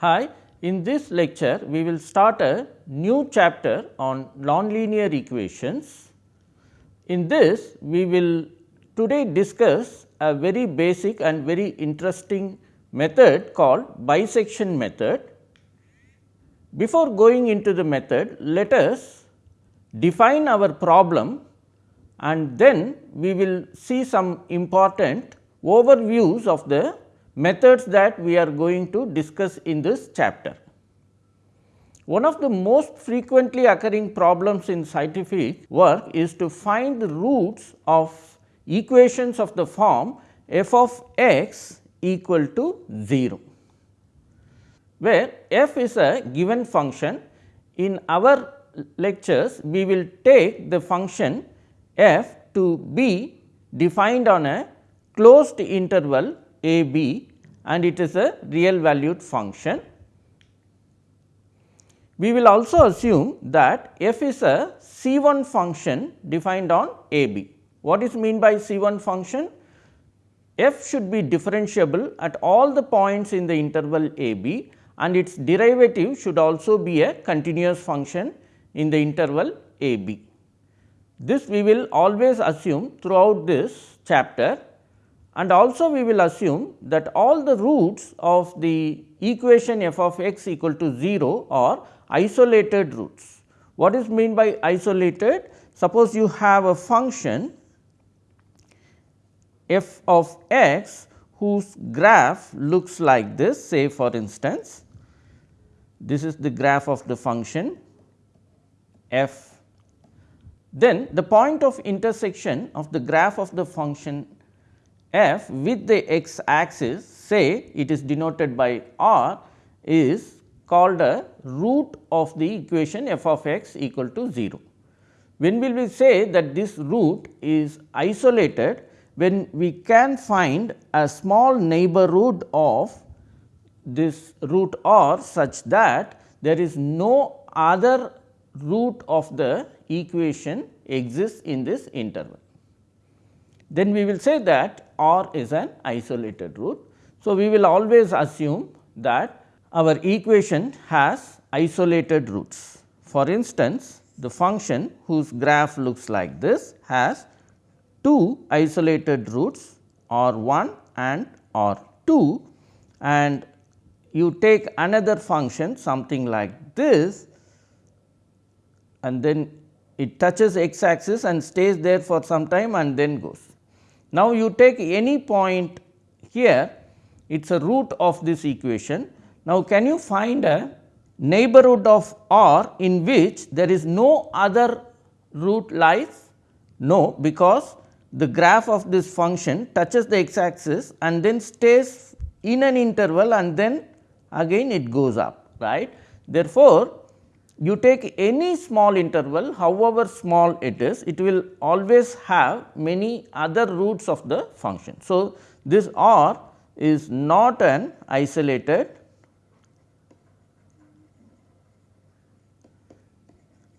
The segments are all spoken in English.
Hi, in this lecture we will start a new chapter on nonlinear equations. In this we will today discuss a very basic and very interesting method called bisection method. Before going into the method, let us define our problem and then we will see some important overviews of the methods that we are going to discuss in this chapter. One of the most frequently occurring problems in scientific work is to find the roots of equations of the form f of x equal to 0, where f is a given function. In our lectures, we will take the function f to be defined on a closed interval a b and it is a real valued function. We will also assume that f is a C 1 function defined on a b. What is mean by C 1 function? f should be differentiable at all the points in the interval a b and its derivative should also be a continuous function in the interval a b. This we will always assume throughout this chapter and also we will assume that all the roots of the equation f of x equal to 0 are isolated roots. What is mean by isolated? Suppose you have a function f of x whose graph looks like this say for instance, this is the graph of the function f. Then the point of intersection of the graph of the function f with the x axis say it is denoted by r is called a root of the equation f of x equal to 0. When will we say that this root is isolated when we can find a small neighborhood of this root r such that there is no other root of the equation exists in this interval. Then we will say that r is an isolated root. So, we will always assume that our equation has isolated roots. For instance, the function whose graph looks like this has two isolated roots r 1 and r 2 and you take another function something like this and then it touches x axis and stays there for some time and then goes. Now, you take any point here it is a root of this equation. Now, can you find a neighborhood of r in which there is no other root lies? No, because the graph of this function touches the x axis and then stays in an interval and then again it goes up right. Therefore, you take any small interval however small it is it will always have many other roots of the function. So, this r is not an isolated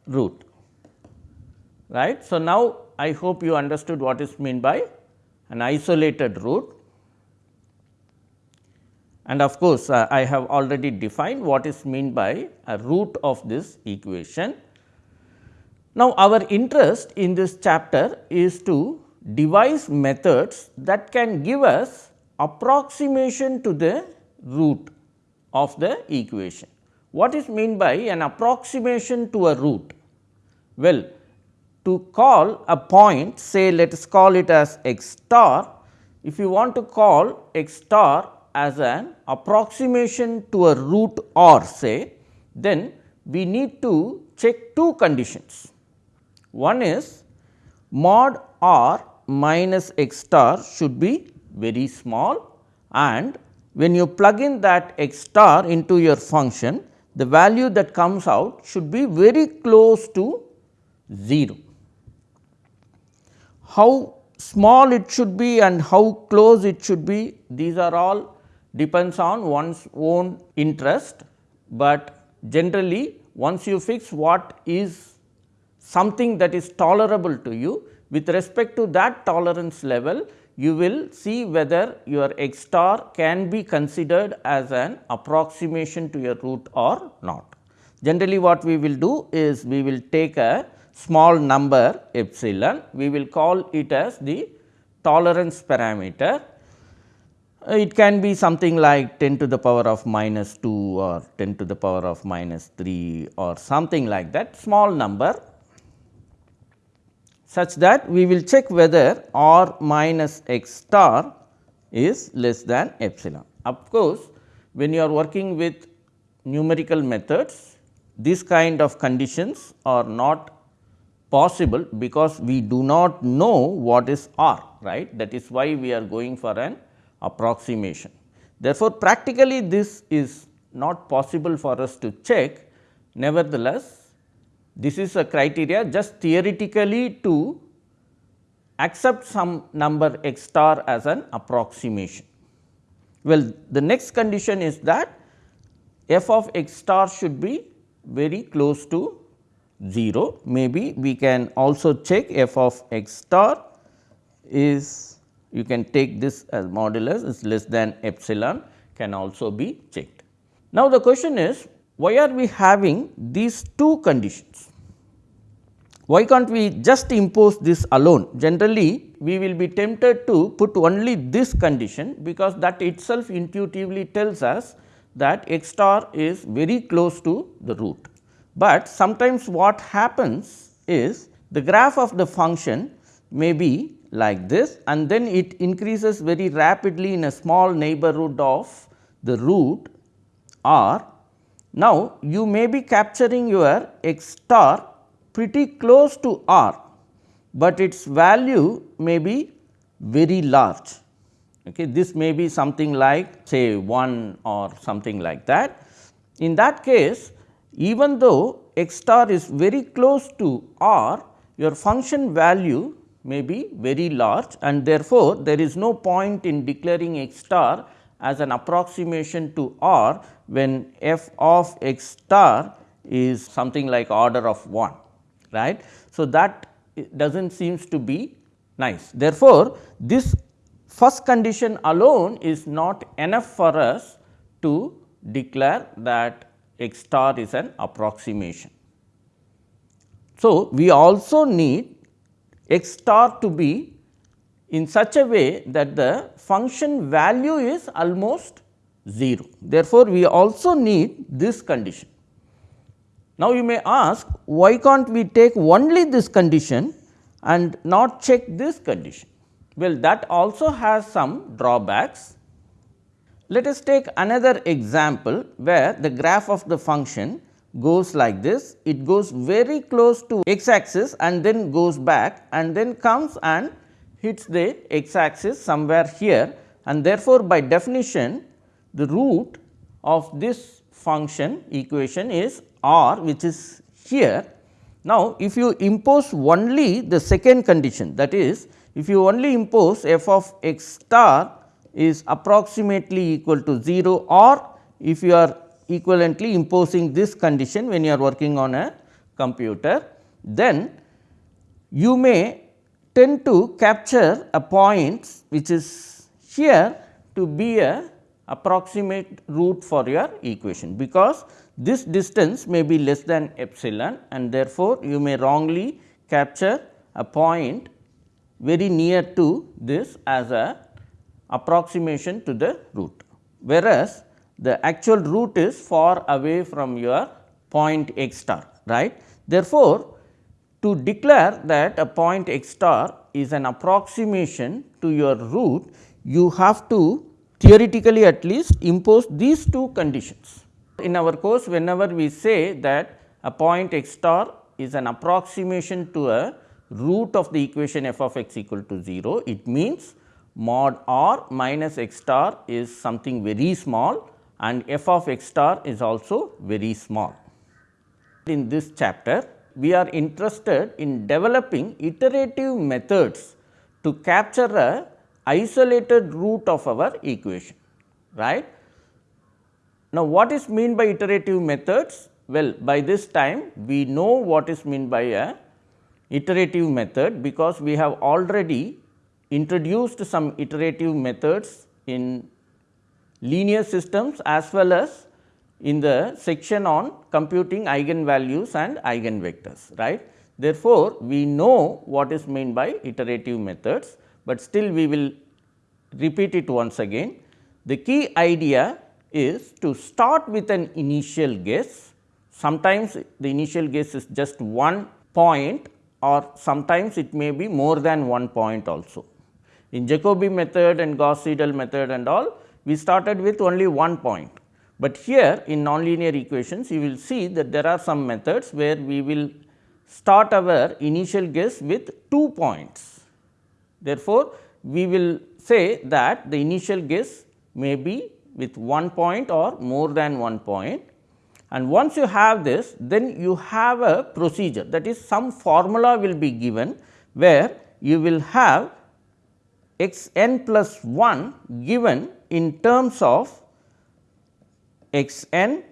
root right. So, now I hope you understood what is meant by an isolated root and of course, uh, I have already defined what is meant by a root of this equation. Now, our interest in this chapter is to devise methods that can give us approximation to the root of the equation. What is meant by an approximation to a root? Well, to call a point say let us call it as x star. If you want to call x star as an approximation to a root r say, then we need to check two conditions. One is mod r minus x star should be very small and when you plug in that x star into your function, the value that comes out should be very close to 0. How small it should be and how close it should be, these are all depends on one's own interest, but generally once you fix what is something that is tolerable to you with respect to that tolerance level, you will see whether your x star can be considered as an approximation to your root or not. Generally what we will do is we will take a small number epsilon, we will call it as the tolerance parameter. Uh, it can be something like 10 to the power of minus 2 or 10 to the power of minus 3 or something like that small number such that we will check whether r minus x star is less than epsilon. Of course, when you are working with numerical methods this kind of conditions are not possible because we do not know what is r right that is why we are going for an approximation. Therefore, practically this is not possible for us to check nevertheless this is a criteria just theoretically to accept some number x star as an approximation. Well, the next condition is that f of x star should be very close to 0. Maybe we can also check f of x star is you can take this as modulus is less than epsilon can also be checked. Now, the question is why are we having these two conditions? Why can't we just impose this alone? Generally, we will be tempted to put only this condition because that itself intuitively tells us that x star is very close to the root. But sometimes what happens is the graph of the function may be like this and then it increases very rapidly in a small neighborhood of the root r. Now, you may be capturing your x star pretty close to r, but its value may be very large. Okay. This may be something like say 1 or something like that. In that case, even though x star is very close to r, your function value may be very large and therefore, there is no point in declaring x star as an approximation to r when f of x star is something like order of 1 right. So, that does not seems to be nice. Therefore, this first condition alone is not enough for us to declare that x star is an approximation. So, we also need x star to be in such a way that the function value is almost 0. Therefore, we also need this condition. Now, you may ask why can't we take only this condition and not check this condition? Well, that also has some drawbacks. Let us take another example where the graph of the function goes like this, it goes very close to x axis and then goes back and then comes and hits the x axis somewhere here and therefore, by definition the root of this function equation is r which is here. Now, if you impose only the second condition that is if you only impose f of x star is approximately equal to 0 or if you are equivalently imposing this condition when you are working on a computer, then you may tend to capture a point which is here to be a approximate root for your equation, because this distance may be less than epsilon and therefore, you may wrongly capture a point very near to this as a approximation to the root. Whereas, the actual root is far away from your point x star right. Therefore, to declare that a point x star is an approximation to your root, you have to theoretically at least impose these two conditions. In our course, whenever we say that a point x star is an approximation to a root of the equation f of x equal to 0, it means mod r minus x star is something very small and f of x star is also very small. In this chapter, we are interested in developing iterative methods to capture a isolated root of our equation, right. Now, what is mean by iterative methods? Well, by this time we know what is mean by a iterative method because we have already introduced some iterative methods in linear systems as well as in the section on computing eigenvalues and eigenvectors right. Therefore, we know what is meant by iterative methods, but still we will repeat it once again. The key idea is to start with an initial guess. Sometimes the initial guess is just one point or sometimes it may be more than one point also. In Jacobi method and Gauss Seidel method and all, we started with only one point. But here in nonlinear equations, you will see that there are some methods where we will start our initial guess with two points. Therefore, we will say that the initial guess may be with one point or more than one point. And once you have this, then you have a procedure that is some formula will be given, where you will have x n plus 1 given in terms of x n,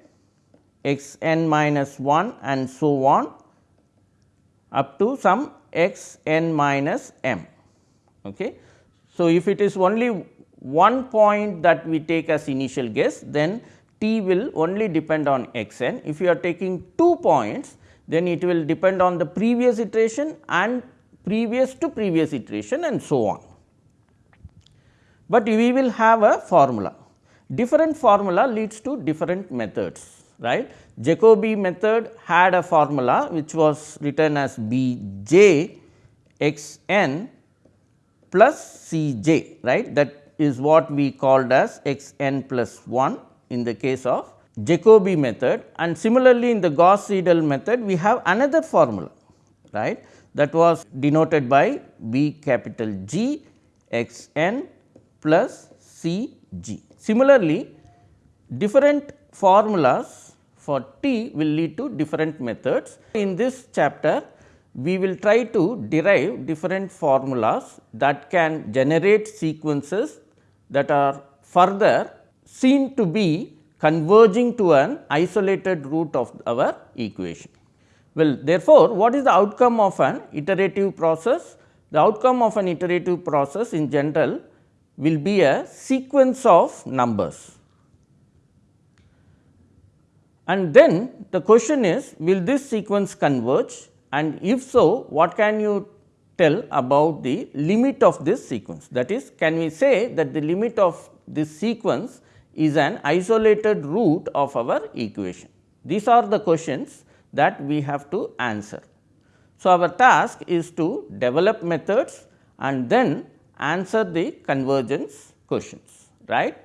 x n minus 1 and so on up to some x n minus m. Okay. So, if it is only one point that we take as initial guess, then t will only depend on x n. If you are taking two points, then it will depend on the previous iteration and previous to previous iteration and so on but we will have a formula. Different formula leads to different methods right. Jacobi method had a formula which was written as B j x n plus C j right that is what we called as x n plus 1 in the case of Jacobi method and similarly in the Gauss Seidel method we have another formula right that was denoted by B capital G x n plus C g. Similarly, different formulas for t will lead to different methods. In this chapter, we will try to derive different formulas that can generate sequences that are further seen to be converging to an isolated root of our equation. Well, therefore, what is the outcome of an iterative process? The outcome of an iterative process in general will be a sequence of numbers. And then the question is will this sequence converge and if so what can you tell about the limit of this sequence that is can we say that the limit of this sequence is an isolated root of our equation. These are the questions that we have to answer. So, our task is to develop methods and then answer the convergence questions right.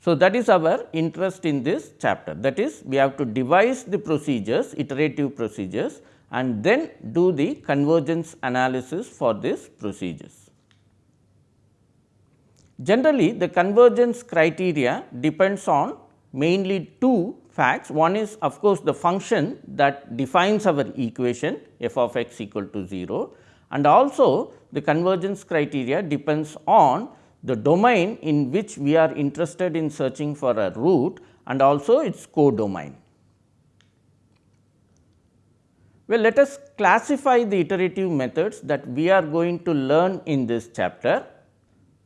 So, that is our interest in this chapter that is we have to devise the procedures iterative procedures and then do the convergence analysis for these procedures. Generally the convergence criteria depends on mainly two facts. One is of course, the function that defines our equation f of x equal to 0 and also the convergence criteria depends on the domain in which we are interested in searching for a root and also its codomain. Well, let us classify the iterative methods that we are going to learn in this chapter.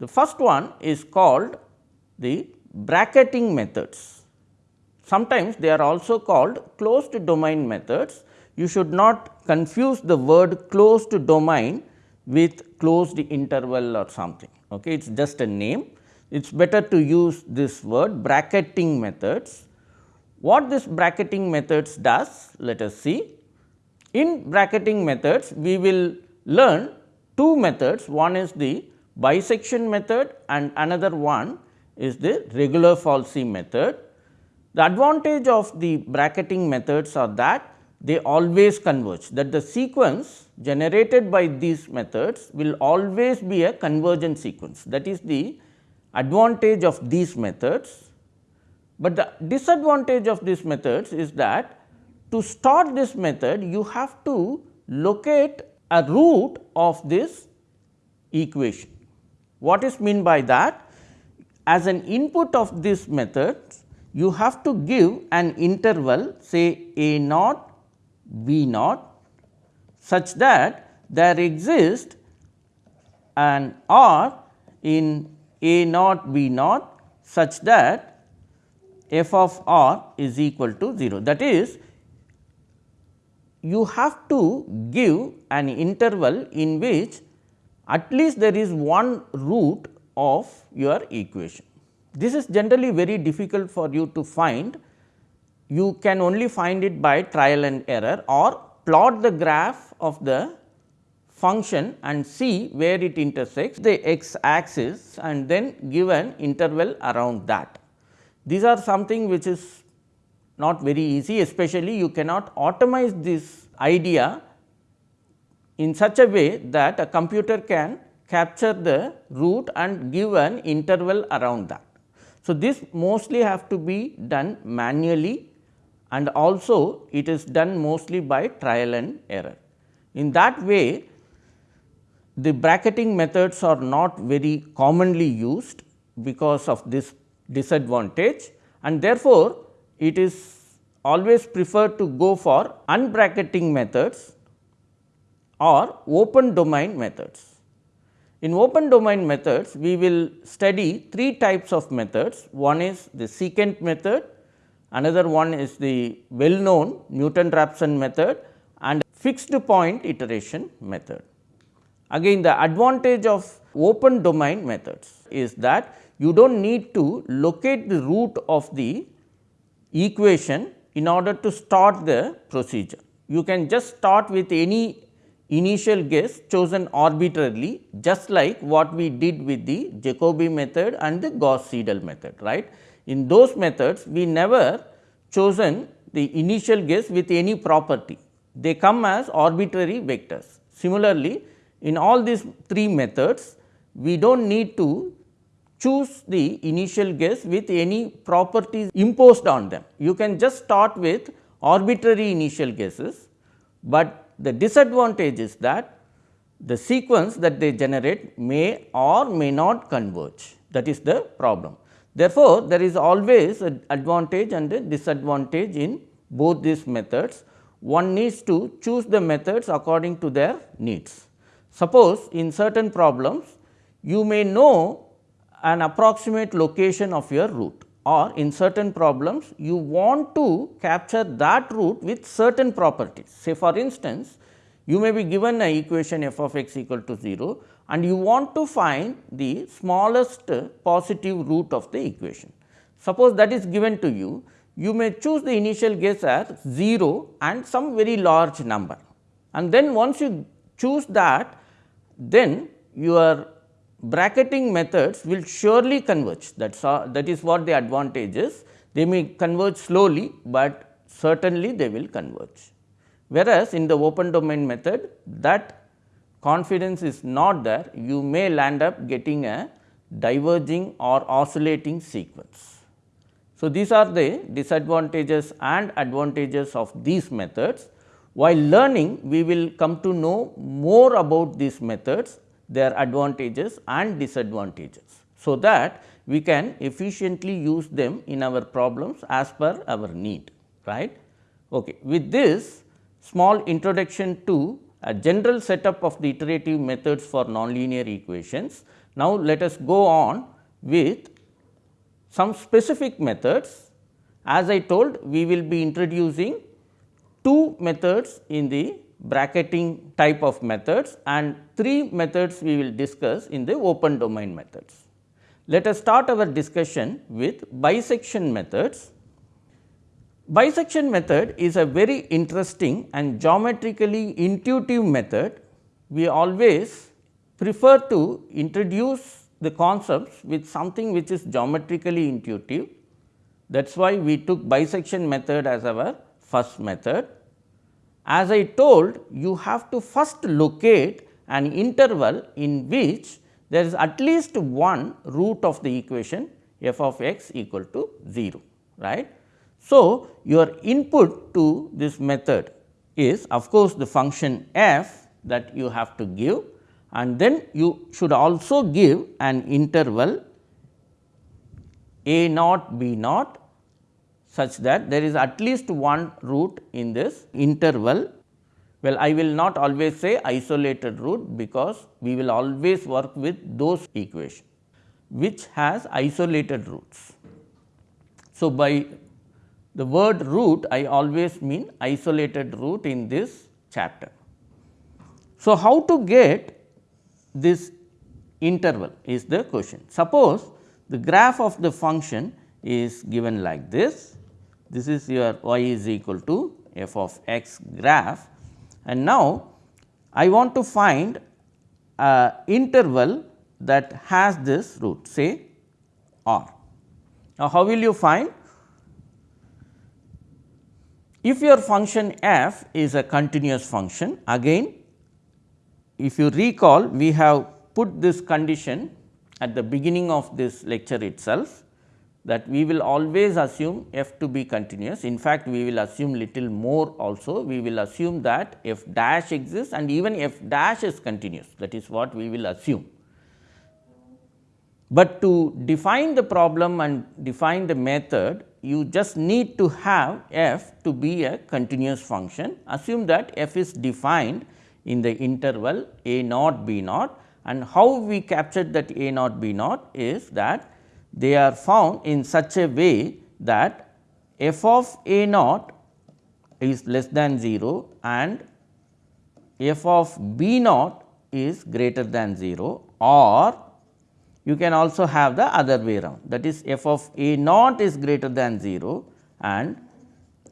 The first one is called the bracketing methods. Sometimes they are also called closed domain methods you should not confuse the word closed domain with closed interval or something. Okay. It is just a name. It is better to use this word bracketing methods. What this bracketing methods does? Let us see. In bracketing methods, we will learn two methods. One is the bisection method and another one is the regula falsi method. The advantage of the bracketing methods are that they always converge that the sequence generated by these methods will always be a convergent sequence that is the advantage of these methods. But the disadvantage of these methods is that to start this method you have to locate a root of this equation. What is mean by that? As an input of this method you have to give an interval say a naught V naught such that there exists an R in A naught B naught such that f of R is equal to 0. That is you have to give an interval in which at least there is one root of your equation. This is generally very difficult for you to find. You can only find it by trial and error or plot the graph of the function and see where it intersects the x axis and then give an interval around that. These are something which is not very easy especially you cannot automate this idea in such a way that a computer can capture the root and give an interval around that. So, this mostly have to be done manually and also it is done mostly by trial and error. In that way the bracketing methods are not very commonly used because of this disadvantage and therefore, it is always preferred to go for unbracketing methods or open domain methods. In open domain methods, we will study three types of methods. One is the secant method, another one is the well known Newton-Raphson method and fixed point iteration method. Again the advantage of open domain methods is that you do not need to locate the root of the equation in order to start the procedure. You can just start with any initial guess chosen arbitrarily just like what we did with the Jacobi method and the Gauss Seidel method right. In those methods we never chosen the initial guess with any property they come as arbitrary vectors. Similarly, in all these three methods we do not need to choose the initial guess with any properties imposed on them. You can just start with arbitrary initial guesses, but the disadvantage is that the sequence that they generate may or may not converge that is the problem. Therefore, there is always an advantage and a disadvantage in both these methods. One needs to choose the methods according to their needs. Suppose in certain problems you may know an approximate location of your root or in certain problems you want to capture that root with certain properties. Say for instance, you may be given a equation f of x equal to 0 and you want to find the smallest positive root of the equation. Suppose that is given to you, you may choose the initial guess as 0 and some very large number and then once you choose that then your bracketing methods will surely converge that is that is what the advantage is. They may converge slowly, but certainly they will converge. Whereas, in the open domain method that confidence is not there, you may land up getting a diverging or oscillating sequence. So, these are the disadvantages and advantages of these methods. While learning, we will come to know more about these methods their advantages and disadvantages. So, that we can efficiently use them in our problems as per our need right. Okay. With this small introduction to a general setup of the iterative methods for nonlinear equations. Now, let us go on with some specific methods. As I told we will be introducing two methods in the bracketing type of methods and three methods we will discuss in the open domain methods. Let us start our discussion with bisection methods. Bisection method is a very interesting and geometrically intuitive method. We always prefer to introduce the concepts with something which is geometrically intuitive. That is why we took bisection method as our first method. As I told you have to first locate an interval in which there is at least one root of the equation f of x equal to 0 right. So, your input to this method is of course, the function f that you have to give and then you should also give an interval a naught b naught such that there is at least one root in this interval Well, I will not always say isolated root because we will always work with those equation which has isolated roots. So, by the word root I always mean isolated root in this chapter. So, how to get this interval is the question. Suppose the graph of the function is given like this. This is your y is equal to f of x graph and now I want to find a interval that has this root say r. Now, how will you find? If your function f is a continuous function again if you recall we have put this condition at the beginning of this lecture itself that we will always assume f to be continuous. In fact, we will assume little more also we will assume that f dash exists and even f dash is continuous that is what we will assume. But to define the problem and define the method you just need to have f to be a continuous function. Assume that f is defined in the interval a naught b naught and how we captured that a naught b naught is that they are found in such a way that f of a naught is less than 0 and f of b naught is greater than 0 or you can also have the other way around that is f of a naught is greater than 0 and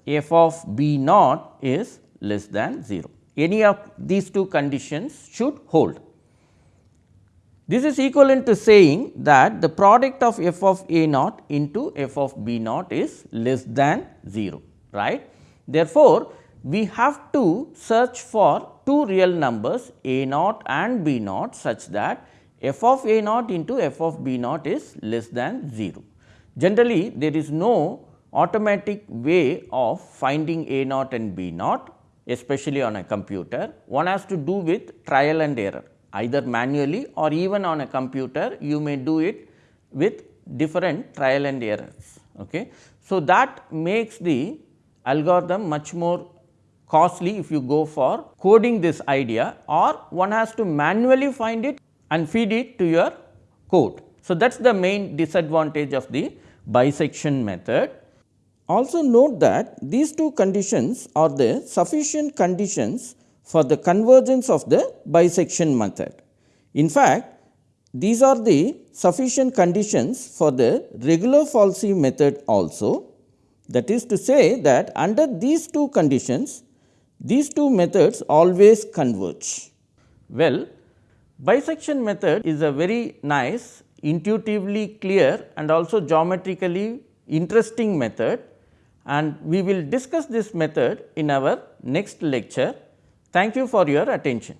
f of b naught is less than 0. Any of these two conditions should hold. This is equivalent to saying that the product of f of a naught into f of b naught is less than 0 right. Therefore, we have to search for two real numbers a naught and b naught such that f of a naught into f of b naught is less than 0. Generally, there is no automatic way of finding a naught and b naught especially on a computer. One has to do with trial and error either manually or even on a computer you may do it with different trial and errors. Okay. So, that makes the algorithm much more costly if you go for coding this idea or one has to manually find it and feed it to your code. So, that is the main disadvantage of the bisection method. Also note that these two conditions are the sufficient conditions for the convergence of the bisection method. In fact, these are the sufficient conditions for the regula falsi method also. That is to say that under these two conditions, these two methods always converge. Well, bisection method is a very nice, intuitively clear and also geometrically interesting method and we will discuss this method in our next lecture. Thank you for your attention.